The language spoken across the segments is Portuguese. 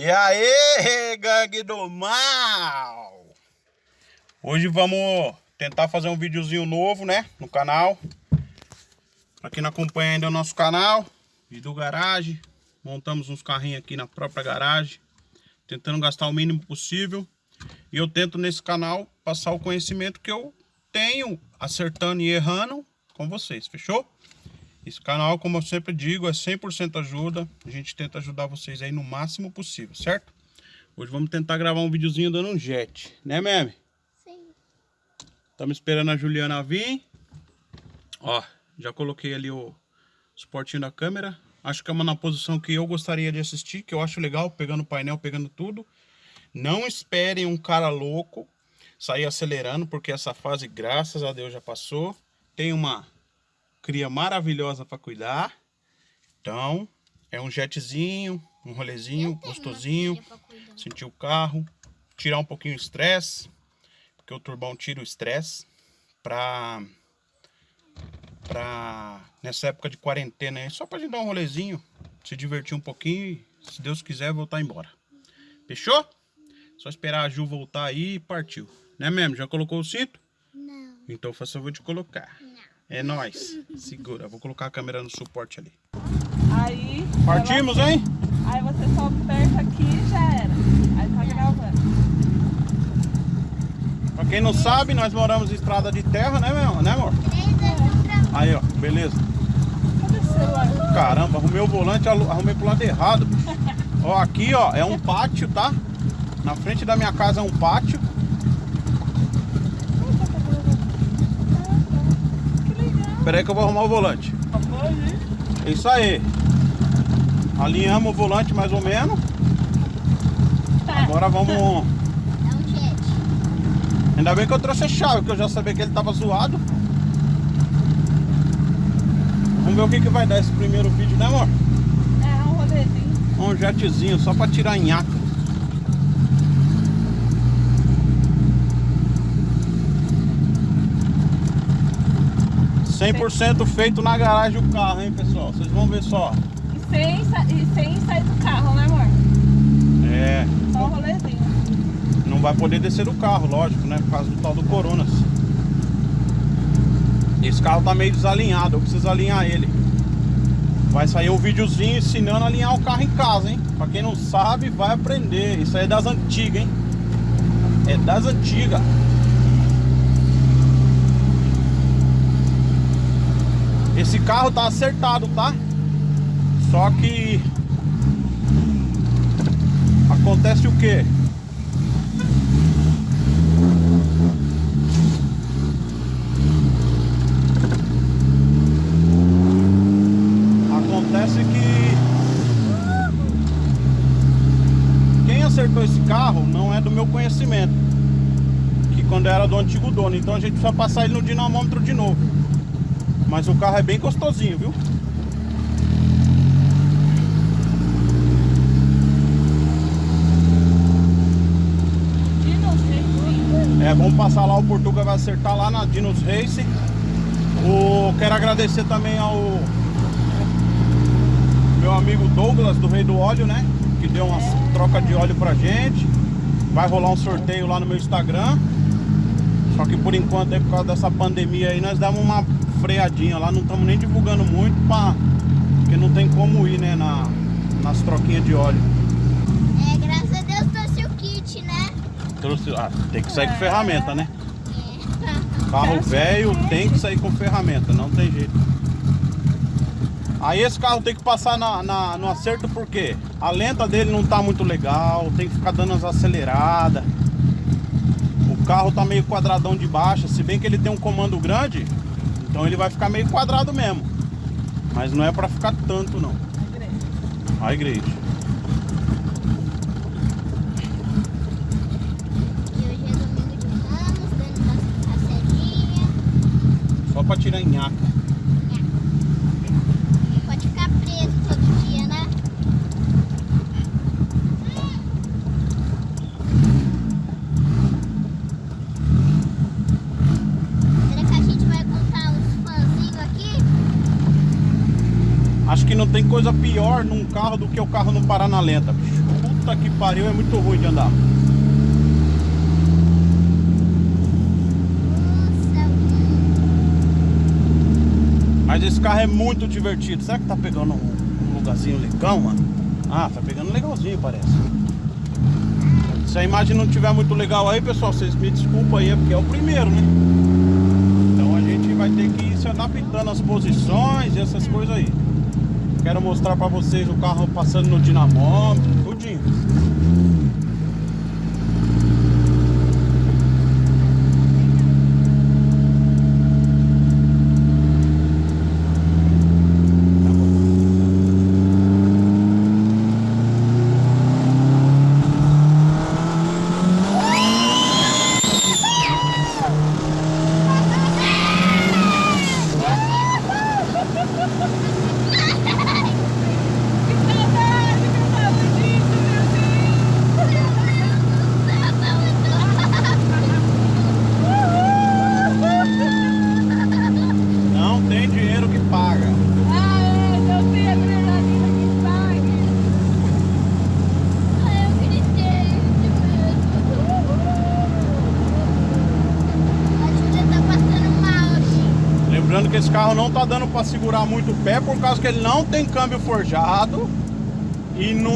E aí, gangue do mal! Hoje vamos tentar fazer um videozinho novo, né? No canal. Pra quem não acompanha ainda o nosso canal, vídeo garagem. Montamos uns carrinhos aqui na própria garagem. Tentando gastar o mínimo possível. E eu tento nesse canal passar o conhecimento que eu tenho, acertando e errando com vocês, fechou? Esse canal, como eu sempre digo, é 100% ajuda. A gente tenta ajudar vocês aí no máximo possível, certo? Hoje vamos tentar gravar um videozinho dando um jet, né, Meme? Sim. Estamos esperando a Juliana vir. Ó, já coloquei ali o suportinho da câmera. Acho que é uma na posição que eu gostaria de assistir, que eu acho legal, pegando o painel, pegando tudo. Não esperem um cara louco sair acelerando, porque essa fase, graças a Deus, já passou. Tem uma cria maravilhosa para cuidar. Então, é um jetzinho, um rolezinho gostosinho. Sentir o carro, tirar um pouquinho o estresse, porque o turbão tira o estresse para para nessa época de quarentena aí, só pra gente dar um rolezinho, se divertir um pouquinho e, se Deus quiser, voltar embora. Fechou? Só esperar a Ju voltar aí e partiu. Né mesmo? Já colocou o cinto? Não. Então faça favor de colocar. É nóis. Segura. Vou colocar a câmera no suporte ali. Aí. Partimos, ela... hein? Aí você só aperta aqui e já era. Aí tá gravando. Pra quem não sabe, nós moramos em estrada de terra, né, meu? Né, amor? Aí, ó. Beleza. Caramba, arrumei o volante, arrumei pro lado errado. ó, aqui, ó, é um pátio, tá? Na frente da minha casa é um pátio. Espera aí que eu vou arrumar o volante. É isso aí. Alinhamos o volante mais ou menos. Tá. Agora vamos... É um jet. Ainda bem que eu trouxe a chave, que eu já sabia que ele tava zoado. Vamos ver o que, que vai dar esse primeiro vídeo, né amor? É um rolezinho. Um jetzinho, só pra tirar nhaca. 100% feito na garagem o carro, hein, pessoal? Vocês vão ver só. E sem, e sem sair do carro, né, amor? É. Só o rolezinho. Não vai poder descer do carro, lógico, né? Por causa do tal do Coronas. Esse carro tá meio desalinhado, eu preciso alinhar ele. Vai sair um videozinho ensinando a alinhar o carro em casa, hein? Pra quem não sabe, vai aprender. Isso aí é das antigas, hein? É das antigas. Esse carro tá acertado, tá? Só que acontece o que? Acontece que quem acertou esse carro não é do meu conhecimento. Que quando era do antigo dono, então a gente precisa passar ele no dinamômetro de novo. Mas o carro é bem gostosinho, viu? É, vamos passar lá, o Portuga vai acertar lá na Dinos Race. O, quero agradecer também ao meu amigo Douglas do Rei do Óleo, né? Que deu uma troca de óleo pra gente. Vai rolar um sorteio lá no meu Instagram. Só que por enquanto, aí, por causa dessa pandemia aí, nós damos uma freadinha lá, não estamos nem divulgando muito, pra, porque não tem como ir, né, na, nas troquinhas de óleo. É, graças a Deus trouxe o kit, né? Trouxe, ah, tem que sair É. com ferramenta, né? É. Carro velho tem que sair com ferramenta, não tem jeito. Aí esse carro tem que passar na, na- no acerto porque a lenta dele não tá muito legal, tem que ficar dando as aceleradas. O carro tá meio quadradão de baixa, se bem que ele tem um comando grande, então ele vai ficar meio quadrado mesmo. Mas não é pra ficar tanto não. A igreja. E hoje é domingo de Ramos, dando uma passadinha. Só pra tirar nhaca. Não pode ficar preso todo dia, né? Será que a gente vai contar os fãzinhos aqui? Acho que não tem coisa pior num carro do que o carro não parar na lenta. Puta que pariu, é muito ruim de andar. Mas esse carro é muito divertido. Será que tá pegando um, lugarzinho legal, mano? Ah, tá pegando legalzinho, parece. Se a imagem não tiver muito legal aí, pessoal, vocês me desculpam aí, é porque é o primeiro, né? Então a gente vai ter que ir se adaptando às posições e essas coisas aí. Quero mostrar pra vocês o carro passando no dinamômetro, tudinho. Que saudade que eu tava disso, meu Deus! Não tem dinheiro que paga. Ah, é, não tem adrenalina que pague. Ai, eu gritei de medo. A Júlia tá passando mal aqui. Lembrando que esse carro não tá dando pra segurar muito o pé por causa que ele não tem câmbio forjado e não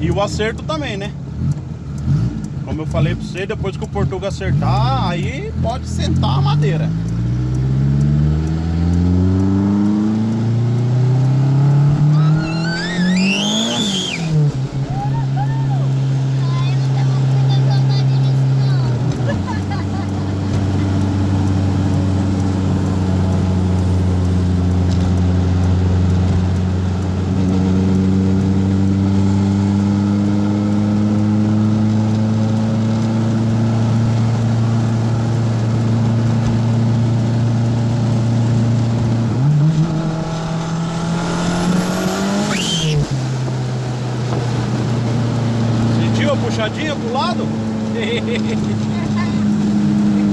e o acerto também, né? Como eu falei pra você, depois que o Portuga acertar, aí pode sentar a madeira. Ai, eu não tava com muita saudade disso, não. Sentiu a puxadinha pro lado? Tem que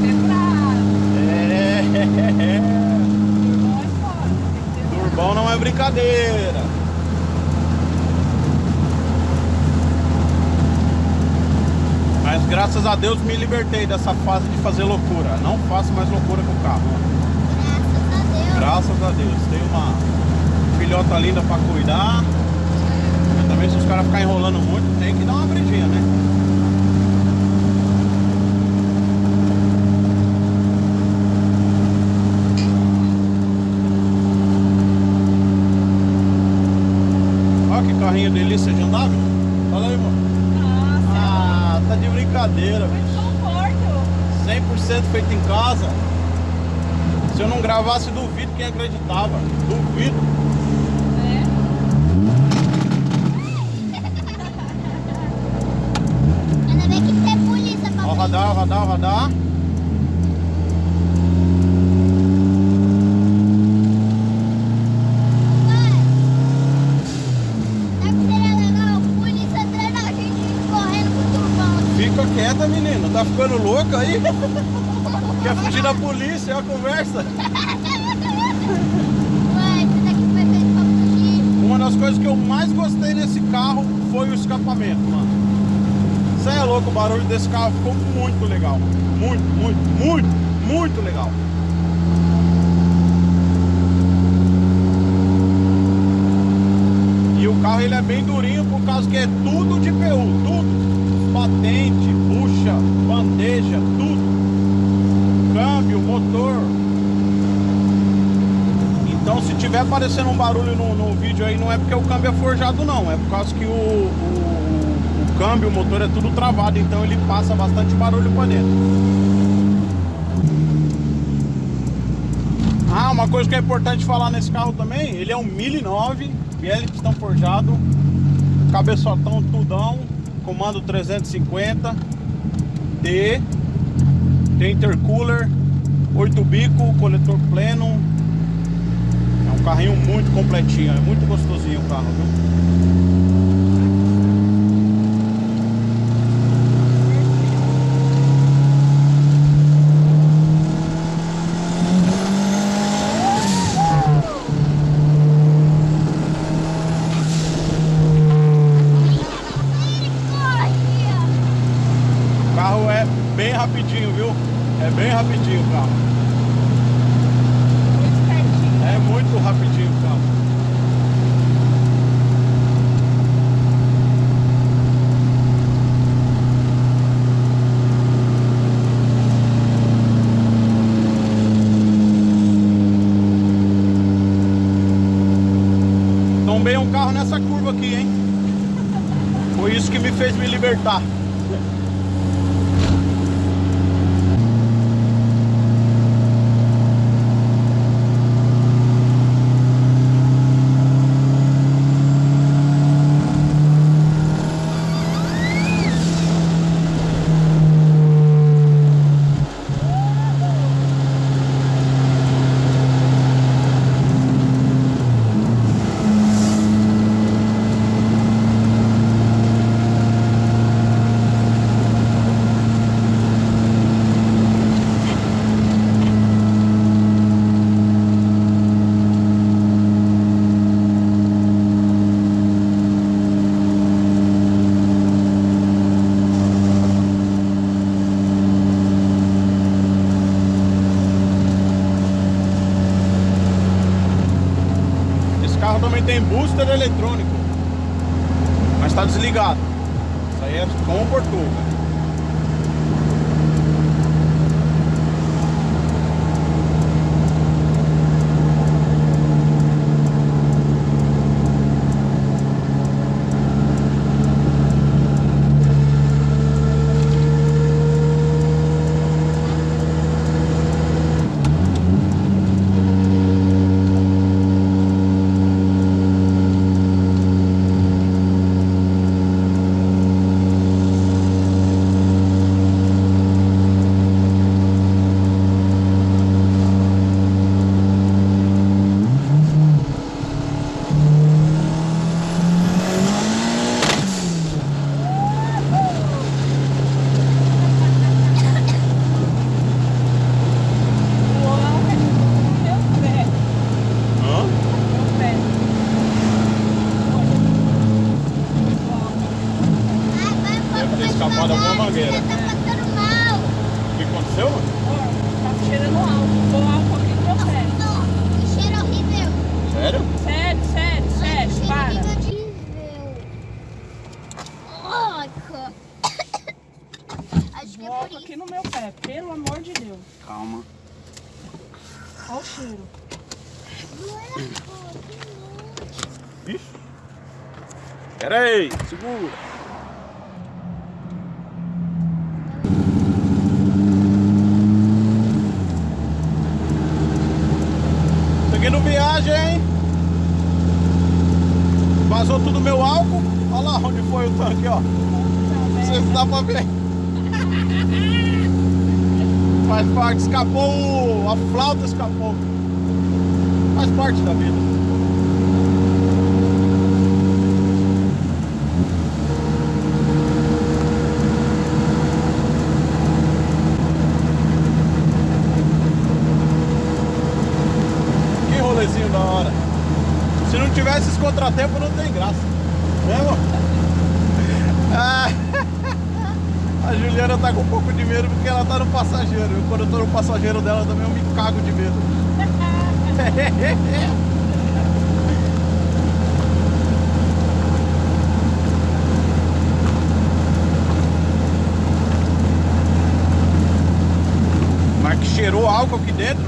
ser bravo. É. Não é foda, tem que ser bravo. Turbão não é brincadeira. Mas graças a Deus me libertei dessa fase de fazer loucura. Não faço mais loucura com o carro. Graças a Deus. Graças a Deus. Tem uma filhota linda pra cuidar. Mas também se os caras ficarem enrolando muito, tem que dar uma briguinha, né? Olha que carrinho delícia de andar, meu. Olha aí, mano. Nossa, Ah, tá de brincadeira, muito conforto. 100% feito em casa. Se eu não gravasse, duvido quem acreditava. Duvido. né? Ainda bem que tem polícia pra Ó, o radar, o radar, o radar. Pai, sabe o que seria legal? Polícia atrás da gente correndo com o turbão. Fica quieta, menino. Tá ficando louca aí? Quer fugir da polícia? É a conversa. Fugir. Uma das coisas que eu mais gostei nesse carro foi o escapamento, mano. Você é louco, o barulho desse carro ficou muito legal. Muito, muito, muito, muito legal. E o carro ele é bem durinho por causa que é tudo de PU, tudo. Patente, bandeja, tudo. Câmbio, motor. Então se tiver aparecendo um barulho no, no vídeo aí, não é porque o câmbio é forjado não, é por causa que o, o, o câmbio, o motor é tudo travado, então ele passa bastante barulho pra dentro. Ah, uma coisa que é importante falar nesse carro também, ele é um 1009, BL pistão forjado, cabeçotão tudão, comando 350, D, tem intercooler, 8 bico, coletor pleno, é um carrinho muito completinho, é muito gostosinho o carro, viu? É bem rapidinho o carro. Muito pertinho. É muito rapidinho o carro. Tombei um carro nessa curva aqui, hein? Foi isso que me fez me libertar. Esse carro também tem booster eletrônico. Mas tá desligado. Isso aí é com o Portuga. Uau, meu pé. Hã? Meu pé. Uau. Ai, vai, vai, Deve ter vai escapado devagar, alguma mangueira. Você tá passando mal. O que aconteceu? mano? Ó, Tá cheirando álcool. Vou álcool aqui no meu pé. Não, que cheiro horrível. Sério? Sério, sério, Ai, que sério. cheiro Para. horrível. Ai, cara. Acho que é Vou por álcool isso. aqui no meu pé. Pelo amor de Deus. Calma. Olha o cheiro. Ixi. Pera aí, segura. Cheguei no viagem, hein? Vazou tudo meu álcool. Olha lá onde foi o tanque, ó. Não sei se dá pra ver. Faz parte, escapou, a flauta escapou. Faz parte da vida. Que rolezinho da hora. Se não tivesse esse contratempo, não tem graça. Né, amor? Ah, a Juliana tá com um pouco de medo porque ela tá no passageiro. Eu, quando eu tô no passageiro dela também, eu me cago de medo. Mas que cheirou álcool aqui dentro,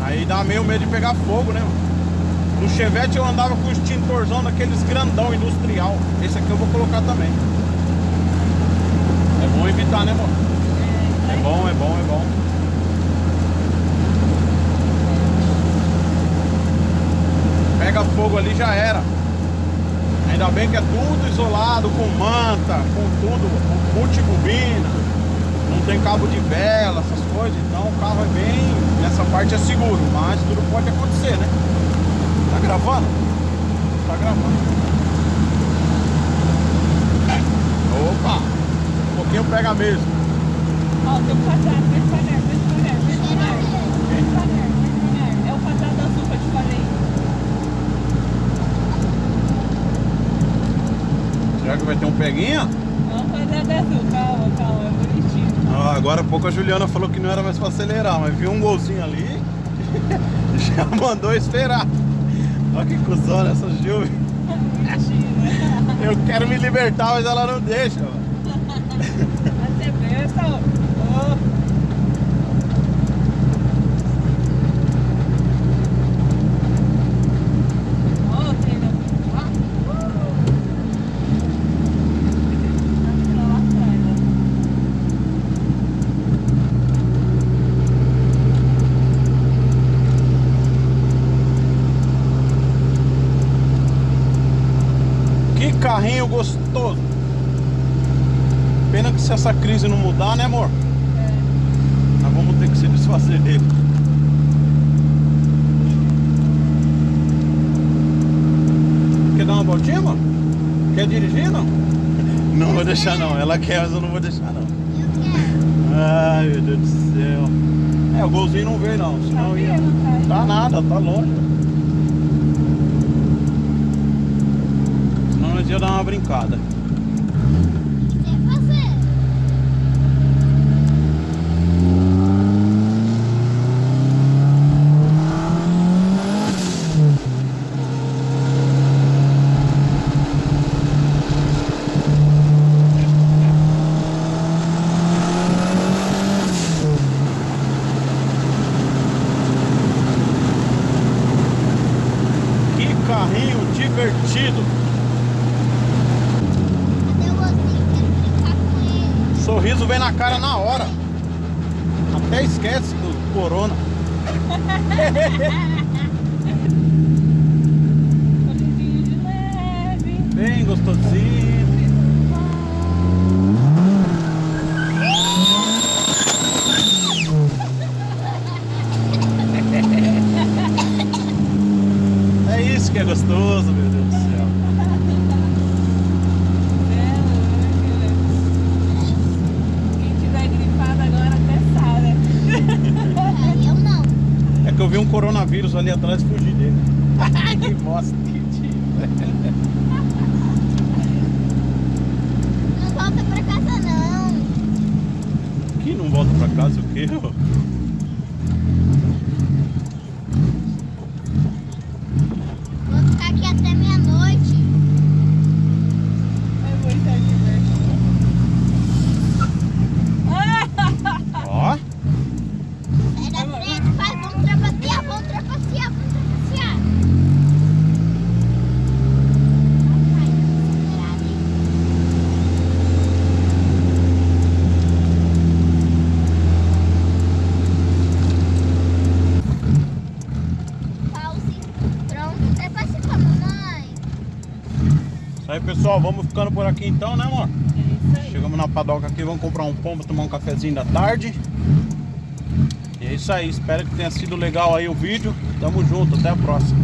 aí dá meio medo de pegar fogo, né? No Chevette eu andava com extintorzão daqueles grandão industrial. Esse aqui eu vou colocar também. Bom evitar, né, mano? É bom, é bom, é bom. Pega fogo ali já era. Ainda bem que é tudo isolado, com manta, com tudo, com multibobina, não tem cabo de vela, essas coisas, então o carro é bem. Nessa parte é seguro, mas tudo pode acontecer, né? Tá gravando? Tá gravando. Opa! Pouquinho pega mesmo. Ó, tem um quadrado. Vem devagar, vem devagar, vem devagar. Vem devagar, vem devagar. É o quadrado azul que eu te falei. Será que vai ter um peguinha? É um quadrado azul. Calma, calma. É bonitinho. Ah, agora há pouco a Juliana falou que não era mais pra acelerar, mas viu um golzinho ali, já mandou esperar. Olha que cuzona essa Ju. Mentira. Eu quero me libertar, mas ela não deixa. mano. Vai ser besta, ó. Ô. Ó, tem no- Ah. Tá lá atrás, ó. Que carrinho gostoso. Pena que se essa crise não mudar, né amor? É. Nós vamos ter que se desfazer dele. Quer dar uma voltinha, amor? Quer dirigir, não? Não vou deixar não. Ela quer, mas eu não vou deixar não. Eu quero. Ai, meu Deus do céu. É, o golzinho não veio não. Senão Tá ia... tá? Tá nada, tá longe. Senão nós ia dar uma brincada. Sem fazer. Que carrinho divertido. Cadê o gostinho? Quero brincar com Sorriso vem na cara na hora. Até esquece do corona. Bem gostosinho. É isso que é gostoso, meu Deus do céu. Quem tiver gripado agora até sabe. Ah, eu não. É que eu vi um coronavírus ali atrás e fugi dele. que bosta. Não volta pra casa não. Que não volta pra casa o quê? ô? Vou ficar aqui até meia-noite. É muita diversão. Ó, Sai da frente, vai, vamos trapacear, vamos trapacear, vamos trapacear. Vai, acelerado, hein? Pause. Pronto, trapacear com a mamãe. isso aí pessoal, vamos ficando por aqui então, né amor? É isso aí. Chegamos na padoca aqui, vamos comprar um pra tomar um cafezinho da tarde. E é isso aí, espero que tenha sido legal aí o vídeo. Tamo junto, até a próxima.